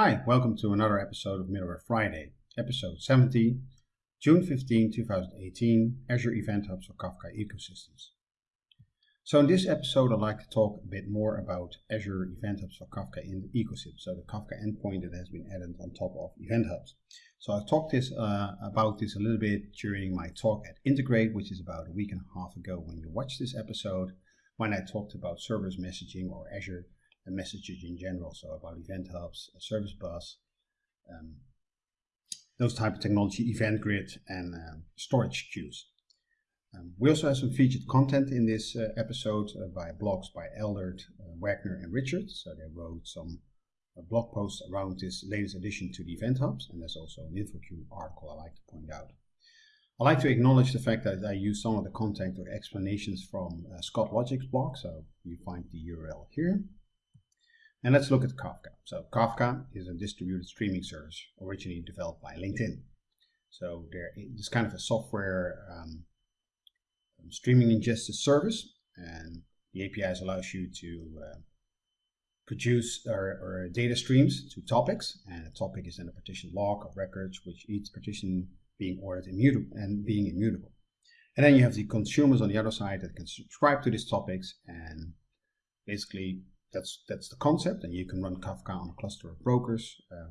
welcome to another episode of Middleware Friday, episode 70, June 15, 2018, Azure Event Hubs for Kafka Ecosystems. So in this episode, I'd like to talk a bit more about Azure Event Hubs for Kafka in the ecosystem, so the Kafka endpoint that has been added on top of Event Hubs. So I've talked this uh, about this a little bit during my talk at Integrate, which is about a week and a half ago when you watched this episode, when I talked about serverless messaging or Azure messages in general, so about Event Hubs, Service Bus, um, those type of technology, Event Grid, and um, storage queues. Um, we also have some featured content in this uh, episode uh, by blogs by Eldert, uh, Wagner, and Richard. So they wrote some uh, blog posts around this latest addition to the Event Hubs, and there's also an InfoQ article I like to point out. I like to acknowledge the fact that I use some of the content or explanations from uh, Scott Logic's blog, so you find the URL here. And let's look at Kafka. So Kafka is a distributed streaming service originally developed by LinkedIn. So there is kind of a software um, streaming ingested service, and the APIs allows you to uh, produce or, or, data streams to topics, and a topic is then a partition log of records, which each partition being ordered immutable and being immutable. And then you have the consumers on the other side that can subscribe to these topics and basically that's that's the concept, and you can run Kafka on a cluster of brokers uh,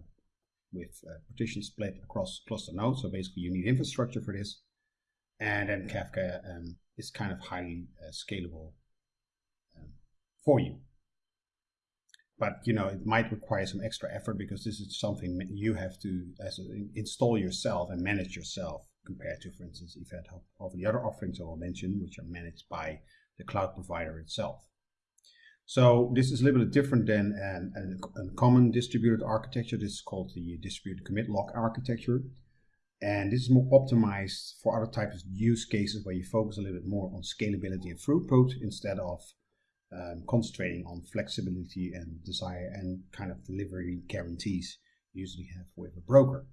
with partition split across cluster nodes. So basically, you need infrastructure for this, and then Kafka um, is kind of highly uh, scalable um, for you. But you know, it might require some extra effort because this is something you have to a, install yourself and manage yourself compared to, for instance, Event Hub of the other offerings I will mention, which are managed by the cloud provider itself. So this is a little bit different than an, an, a common distributed architecture. This is called the distributed commit log architecture. And this is more optimized for other types of use cases where you focus a little bit more on scalability and throughput instead of um, concentrating on flexibility and desire and kind of delivery guarantees you usually have with a broker.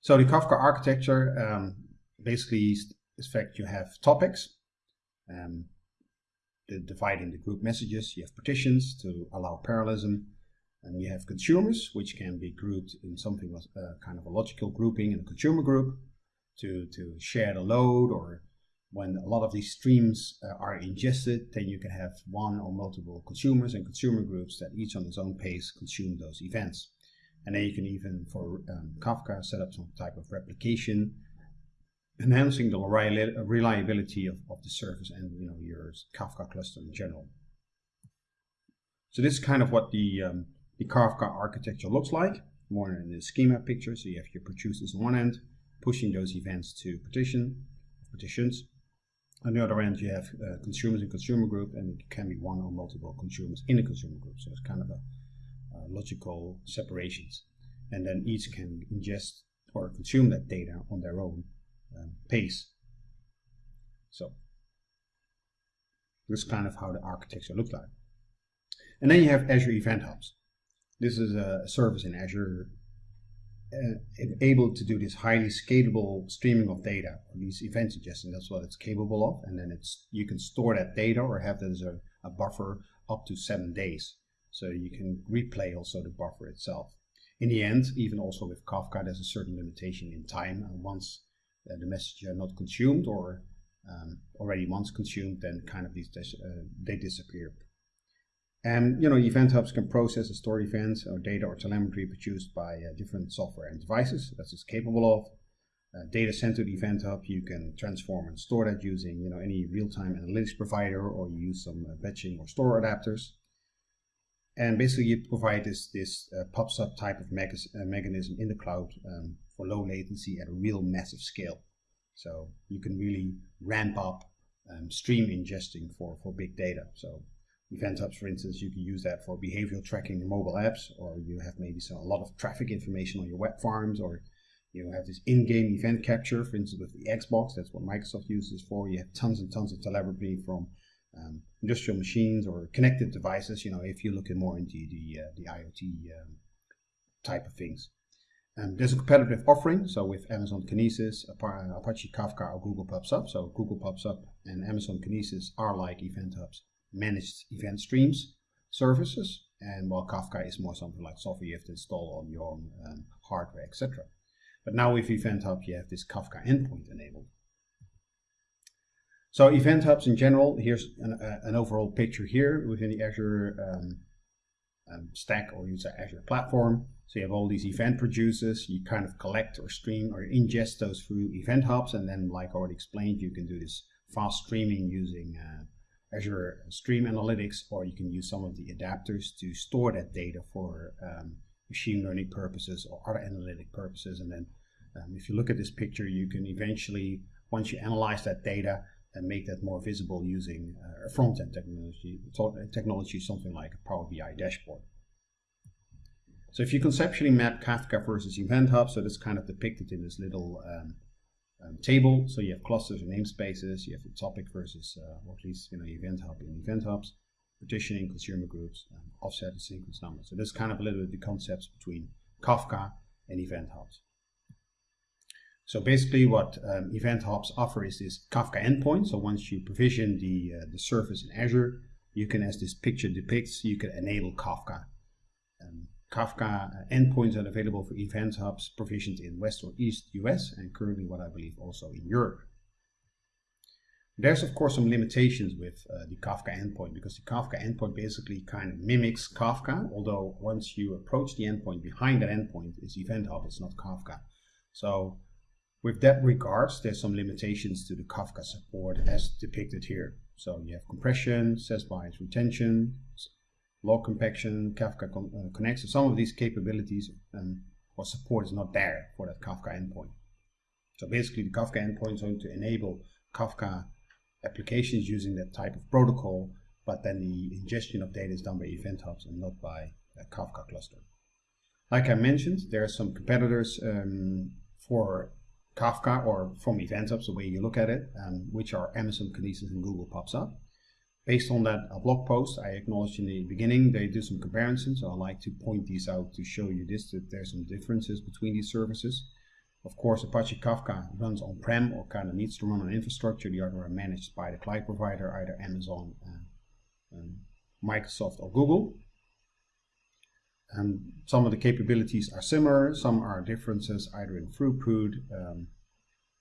So the Kafka architecture um, basically is the fact you have topics. Um, the dividing the group messages. You have partitions to allow parallelism. And you have consumers, which can be grouped in something uh, kind of a logical grouping in a consumer group to, to share the load or when a lot of these streams uh, are ingested, then you can have one or multiple consumers and consumer groups that each on its own pace consume those events. And then you can even, for um, Kafka, set up some type of replication enhancing the reliability of, of the service and you know your Kafka cluster in general. So this is kind of what the, um, the Kafka architecture looks like, more in the schema picture. So you have your producers on one end, pushing those events to partition, partitions. On the other end, you have uh, consumers and consumer group, and it can be one or multiple consumers in a consumer group. So it's kind of a logical separations. And then each can ingest or consume that data on their own um, pace. So this is kind of how the architecture looks like. And then you have Azure Event Hubs. This is a service in Azure uh, able to do this highly scalable streaming of data, or these event ingestion. That's what it's capable of. And then it's you can store that data or have that as a, a buffer up to seven days. So you can replay also the buffer itself. In the end, even also with Kafka, there's a certain limitation in time. And once uh, the messages are not consumed or um, already once consumed, then kind of these uh, they disappear. And you know, event hubs can process the store events or data or telemetry produced by uh, different software and devices. That's it's capable of. Uh, data sent to the event hub, you can transform and store that using you know any real-time analytics provider, or you use some uh, batching or store adapters. And basically, you provide this this uh, PubSub type of mechanism in the cloud um, for low latency at a real massive scale. So you can really ramp up um, stream ingesting for, for big data. So event hubs, for instance, you can use that for behavioral tracking in mobile apps, or you have maybe some, a lot of traffic information on your web farms, or you have this in-game event capture, for instance, with the Xbox. That's what Microsoft uses for. You have tons and tons of telemetry from um, industrial machines or connected devices. You know, if you look at more into the uh, the IoT um, type of things. There's a competitive offering, so with Amazon Kinesis, Apache Kafka, or Google PubSub. So Google PubSub and Amazon Kinesis are like Event Hub's managed event streams services. and while Kafka is more something like software you have to install on your own um, hardware, etc. But now with Event Hub, you have this Kafka endpoint enabled. So Event Hubs in general, here's an, uh, an overall picture here within the Azure um, um, stack or use Azure platform. So you have all these event producers, you kind of collect or stream or ingest those through Event Hubs, and then like already explained, you can do this fast streaming using uh, Azure Stream Analytics, or you can use some of the adapters to store that data for um, machine learning purposes or other analytic purposes. And then um, if you look at this picture, you can eventually, once you analyze that data, and make that more visible using uh, a front-end technology, technology, something like a Power BI dashboard. So if you conceptually map Kafka versus Event Hub, so that's kind of depicted in this little um, um, table. So you have clusters and namespaces, you have the topic versus, uh, or at least you know, Event Hub and Event Hubs, partitioning, consumer groups, um, offset and sequence numbers. So that's kind of a little bit the concepts between Kafka and Event Hubs. So basically what um, Event Hubs offer is this Kafka endpoint. So once you provision the, uh, the service in Azure, you can, as this picture depicts, you can enable Kafka. Um, Kafka uh, endpoints are available for Event Hubs provisioned in West or East US and currently what I believe also in Europe. There's of course some limitations with uh, the Kafka endpoint because the Kafka endpoint basically kind of mimics Kafka, although once you approach the endpoint behind that endpoint is Event Hub, it's not Kafka. So with that regards, there's some limitations to the Kafka support as depicted here. So you have compression, size-based retention, log compaction, Kafka con uh, connects. So some of these capabilities um, or support is not there for that Kafka endpoint. So basically the Kafka endpoint is going to enable Kafka applications using that type of protocol, but then the ingestion of data is done by Event Hubs and not by a Kafka cluster. Like I mentioned, there are some competitors um, for Kafka or from Event Hubs, the way you look at it, um, which are Amazon, Kinesis, and Google PubSub. Based on that a blog post I acknowledged in the beginning, they do some comparisons. So I like to point these out to show you this, that there's some differences between these services. Of course, Apache Kafka runs on-prem or kind of needs to run on infrastructure. The other are managed by the cloud provider, either Amazon, uh, um, Microsoft, or Google. And some of the capabilities are similar, some are differences either in throughput, um,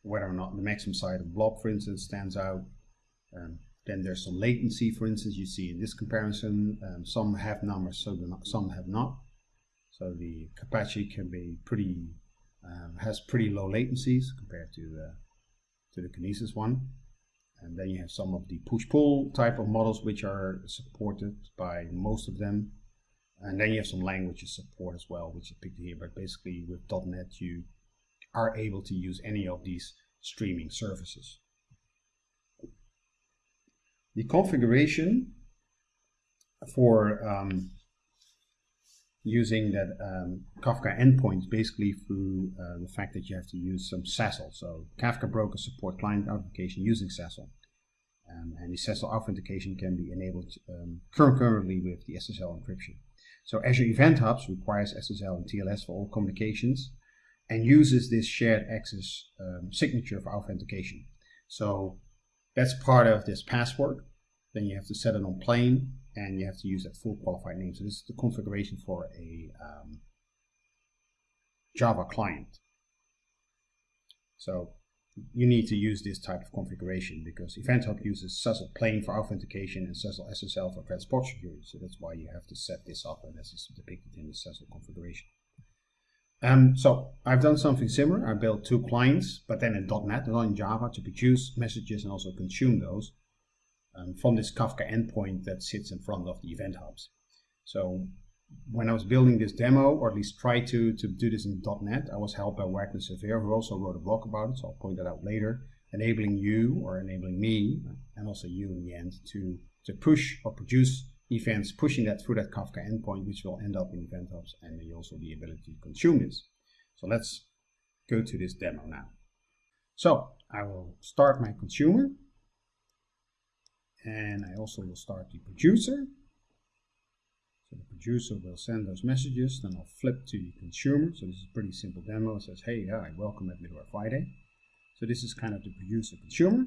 whether or not the maximum size of blob, for instance, stands out. Um, then there's some latency, for instance, you see in this comparison, um, some have numbers, so not, some have not. So the Apache can be pretty, um, has pretty low latencies compared to the, to the Kinesis one. And then you have some of the push-pull type of models which are supported by most of them. And then you have some languages support as well, which is picked here. But basically with .NET, you are able to use any of these streaming services. The configuration for um, using that um, Kafka endpoint basically through uh, the fact that you have to use some SSL. So Kafka brokers support client authentication using SSL. Um, and the SSL authentication can be enabled um, concurrently with the SSL encryption. So Azure Event Hubs requires SSL and TLS for all communications and uses this shared access um, signature for authentication. So that's part of this password. Then you have to set it on plain and you have to use that full qualified name. So this is the configuration for a um, Java client. So you need to use this type of configuration because Event Hub uses SSL plain for authentication and SSL SSL for transport security. So that's why you have to set this up and this is depicted in the SSL configuration. Um, so I've done something similar. I built two clients, but then in .NET, not in Java, to produce messages and also consume those um, from this Kafka endpoint that sits in front of the Event Hubs. So when I was building this demo, or at least try to, to do this in .NET, I was helped by Wagner Silveira, who also wrote a blog about it, so I'll point that out later, enabling you, or enabling me, and also you in the end, to, to push or produce events, pushing that through that Kafka endpoint, which will end up in Event Hubs, and also the ability to consume this. So let's go to this demo now. So I will start my consumer, and I also will start the producer. The producer will send those messages, then I'll flip to the consumer. So this is a pretty simple demo. It says, hey, hi, welcome at Middleware Friday. So this is kind of the producer consumer.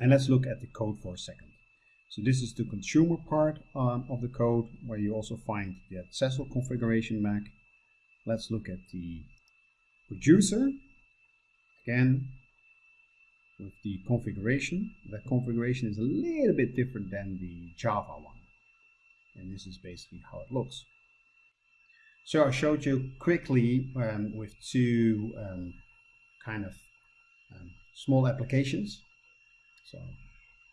And let's look at the code for a second. So this is the consumer part um, of the code where you also find the accessor configuration back. Let's look at the producer. Again, with the configuration. That configuration is a little bit different than the Java one. And this is basically how it looks. So I showed you quickly um, with two um, kind of um, small applications. So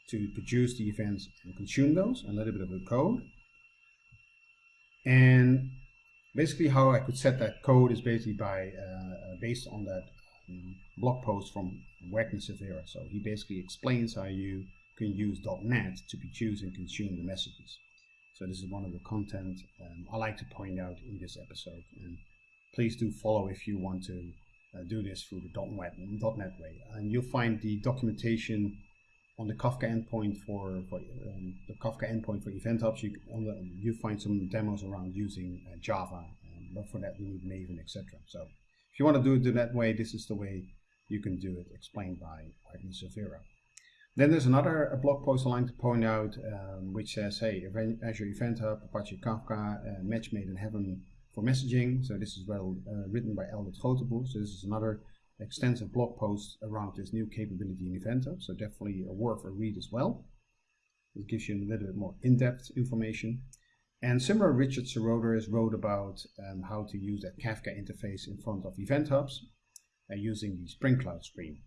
to produce the events and consume those, a little bit of the code. And basically how I could set that code is basically by uh, based on that um, blog post from Wagner Silveira. So he basically explains how you can use .NET to produce and consume the messages. So this is one of the content um, I like to point out in this episode. And please do follow if you want to uh, do this through the .NET, .NET way. And you'll find the documentation on the Kafka endpoint for, for um, the Kafka endpoint for event hubs. You, the, you find some demos around using uh, Java, um, but for that you need Maven, etc. So if you want to do it that way, this is the way you can do it, explained by Wagner Silveira. Then there's another blog post I like to point out, um, which says, hey, Azure Event Hub, Apache Kafka, uh, match made in heaven for messaging. So this is well uh, written by Eldert Grootenboer. So this is another extensive blog post around this new capability in Event Hub. So definitely a worth a read as well. It gives you a little bit more in-depth information. And similar, Richard Seroter has wrote about um, how to use that Kafka interface in front of Event Hubs uh, using the Spring Cloud Stream.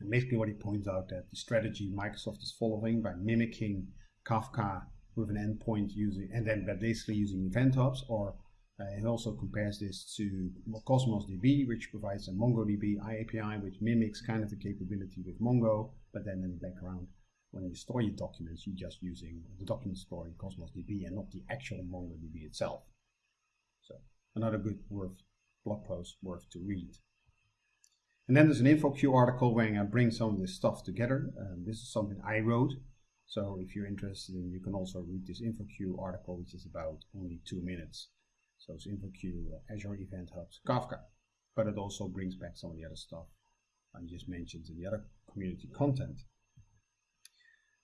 And basically what he points out that the strategy Microsoft is following by mimicking Kafka with an endpoint using, and then basically using event hubs, or uh, he also compares this to Cosmos DB, which provides a MongoDB API, which mimics kind of the capability with Mongo, but then in the background, when you store your documents, you're just using the document store in Cosmos DB and not the actual MongoDB itself. So another good worth blog post worth to read. And then there's an InfoQ article where I bring some of this stuff together. Um, this is something I wrote. So if you're interested, in, you can also read this InfoQ article, which is about only two minutes. So it's InfoQ, Azure Event Hubs, Kafka. But it also brings back some of the other stuff I just mentioned in the other community content.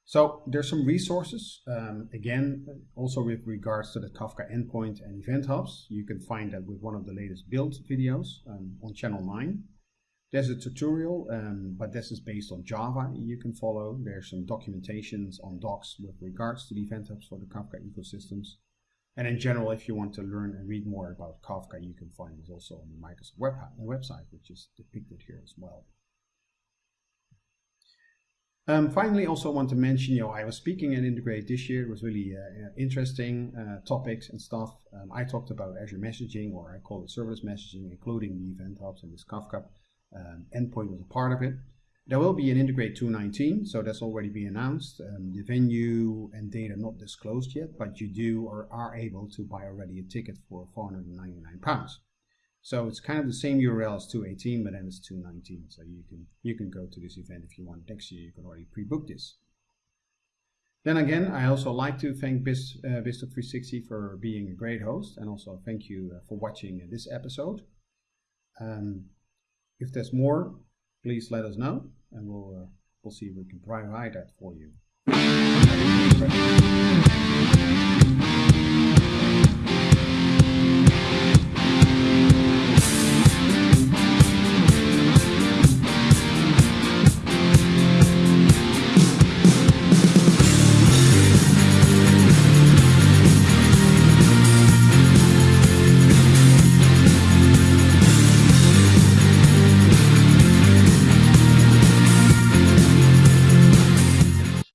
So there's some resources, um, again, also with regards to the Kafka endpoint and event hubs. You can find that with one of the latest build videos um, on channel 9. There's a tutorial, um, but this is based on Java you can follow. There's some documentations on docs with regards to the event hubs for the Kafka ecosystems. And in general, if you want to learn and read more about Kafka, you can find this also on the Microsoft web website, which is depicted here as well. Um, finally, also want to mention, you know, I was speaking at Integrate this year. It was really uh, interesting uh, topics and stuff. Um, I talked about Azure messaging, or I call it serverless messaging, including the event hubs and this Kafka um, endpoint was a part of it. There will be an Integrate 219, so that's already been announced. Um, the venue and data not disclosed yet, but you do or are able to buy already a ticket for 499 pounds. So it's kind of the same URL as 218, but then it's 219. So you can you can go to this event if you want next year. You can already pre-book this. Then again, I also like to thank Biz, uh, 360 for being a great host, and also thank you uh, for watching this episode. Um, if there's more, please let us know and we'll, uh, we'll see if we can provide that for you.